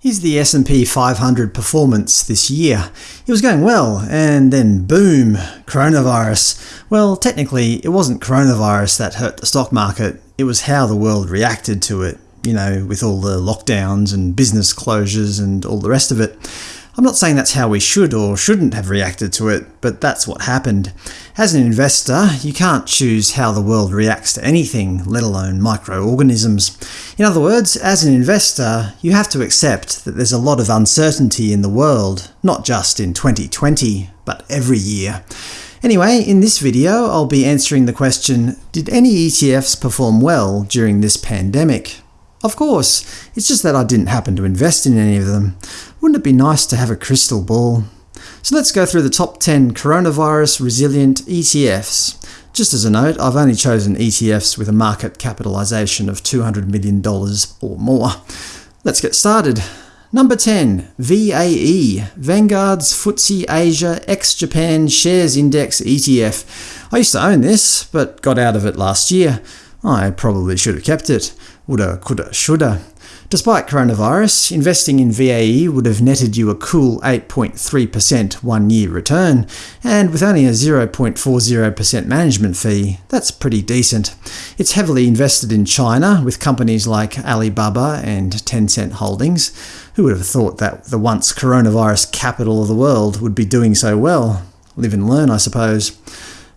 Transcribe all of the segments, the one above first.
Here's the S&P 500 performance this year. It was going well, and then boom, coronavirus. Well, technically it wasn't coronavirus that hurt the stock market, it was how the world reacted to it, you know, with all the lockdowns and business closures and all the rest of it. I'm not saying that's how we should or shouldn't have reacted to it, but that's what happened. As an investor, you can't choose how the world reacts to anything, let alone microorganisms. In other words, as an investor, you have to accept that there's a lot of uncertainty in the world, not just in 2020, but every year. Anyway, in this video I'll be answering the question, did any ETFs perform well during this pandemic? Of course, it's just that I didn't happen to invest in any of them. Wouldn't it be nice to have a crystal ball? So let's go through the top 10 coronavirus-resilient ETFs. Just as a note, I've only chosen ETFs with a market capitalization of $200 million or more. Let's get started. Number 10. VAE – Vanguard's FTSE Asia ex-Japan Shares Index ETF. I used to own this, but got out of it last year. I probably should have kept it. Woulda, coulda, shoulda. Despite coronavirus, investing in VAE would have netted you a cool 8.3% one-year return, and with only a 0.40% management fee, that's pretty decent. It's heavily invested in China, with companies like Alibaba and Tencent Holdings. Who would have thought that the once coronavirus capital of the world would be doing so well? Live and learn, I suppose.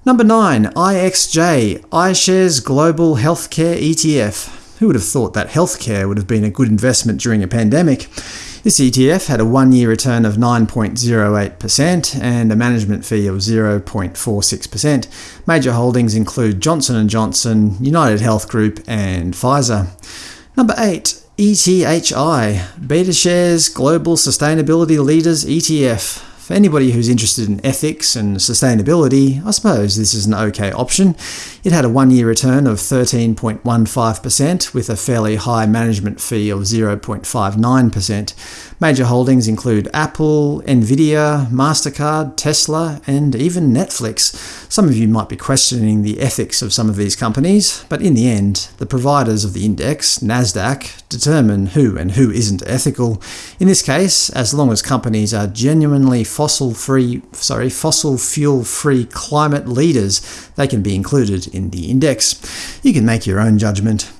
Number 9. IXJ – iShares Global Healthcare ETF who would have thought that healthcare would have been a good investment during a pandemic? This ETF had a one-year return of 9.08% and a management fee of 0.46%. Major holdings include Johnson & Johnson, United Health Group and Pfizer. Number 8. ETHI – BetaShares Global Sustainability Leaders ETF for anybody who's interested in ethics and sustainability, I suppose this is an okay option. It had a one-year return of 13.15% with a fairly high management fee of 0.59%. Major holdings include Apple, Nvidia, MasterCard, Tesla, and even Netflix. Some of you might be questioning the ethics of some of these companies, but in the end, the providers of the index, Nasdaq, determine who and who isn't ethical. In this case, as long as companies are genuinely fossil-free, sorry, fossil fuel-free climate leaders, they can be included in the index. You can make your own judgment.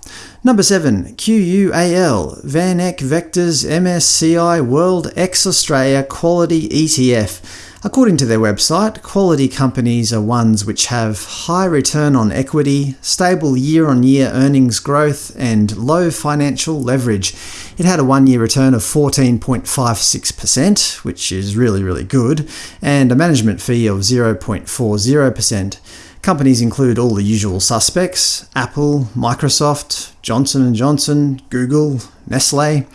Number 7. QUAL – VanEck Vectors MSCI World ex-Australia Quality ETF. According to their website, quality companies are ones which have high return on equity, stable year-on-year -year earnings growth, and low financial leverage. It had a one-year return of 14.56%, which is really, really good, and a management fee of 0.40%. Companies include all the usual suspects – Apple, Microsoft, Johnson & Johnson, Google, Nestle.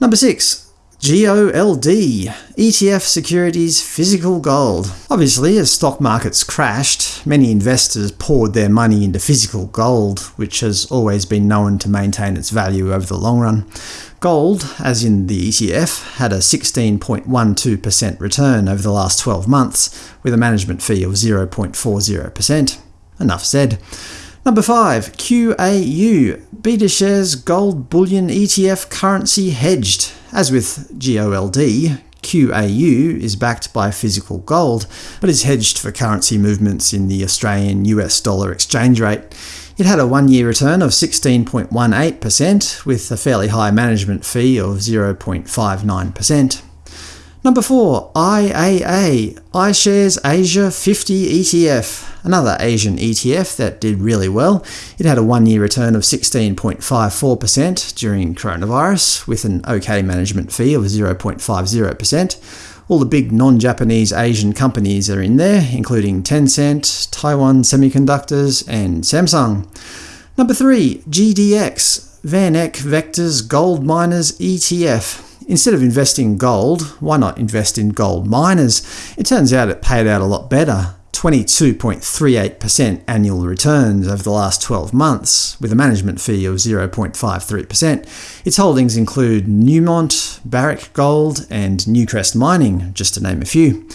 Number 6. GOLD – ETF Securities Physical Gold Obviously, as stock markets crashed, many investors poured their money into physical gold, which has always been known to maintain its value over the long run. Gold, as in the ETF, had a 16.12% return over the last 12 months, with a management fee of 0.40%. Enough said. Number 5. QAU – BetaShares Gold Bullion ETF Currency Hedged as with GOLD, QAU is backed by physical gold, but is hedged for currency movements in the Australian US dollar exchange rate. It had a one-year return of 16.18%, with a fairly high management fee of 0.59%. Number 4. IAA – iShares Asia 50 ETF Another Asian ETF that did really well. It had a one-year return of 16.54% during coronavirus, with an OK management fee of 0.50%. All the big non-Japanese Asian companies are in there, including Tencent, Taiwan Semiconductors, and Samsung. Number 3. GDX – VanEck Vectors Gold Miners ETF Instead of investing in gold, why not invest in gold miners? It turns out it paid out a lot better 22.38% annual returns over the last 12 months, with a management fee of 0.53%. Its holdings include Newmont, Barrick Gold, and Newcrest Mining, just to name a few.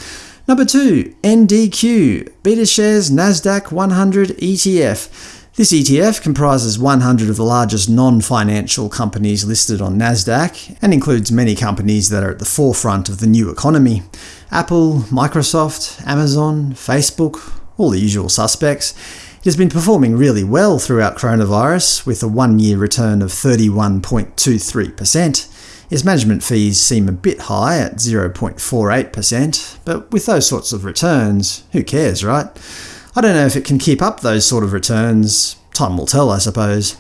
Number 2. NDQ – BetaShares Nasdaq 100 ETF This ETF comprises 100 of the largest non-financial companies listed on Nasdaq, and includes many companies that are at the forefront of the new economy. Apple, Microsoft, Amazon, Facebook, all the usual suspects. It has been performing really well throughout coronavirus, with a one-year return of 31.23%. Its management fees seem a bit high at 0.48%, but with those sorts of returns, who cares, right? I don't know if it can keep up those sort of returns. Time will tell, I suppose.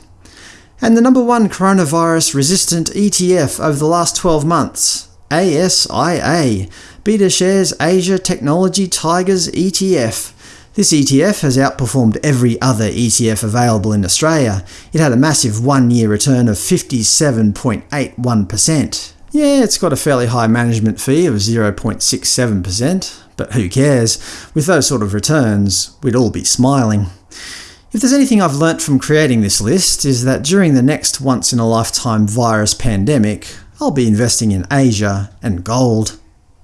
And the number one coronavirus-resistant ETF over the last 12 months, ASIA, BetaShares Asia Technology Tigers ETF. This ETF has outperformed every other ETF available in Australia. It had a massive one-year return of 57.81%. Yeah, it's got a fairly high management fee of 0.67%, but who cares? With those sort of returns, we'd all be smiling. If there's anything I've learnt from creating this list is that during the next once-in-a-lifetime virus pandemic, I'll be investing in Asia and gold.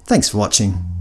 Thanks for watching.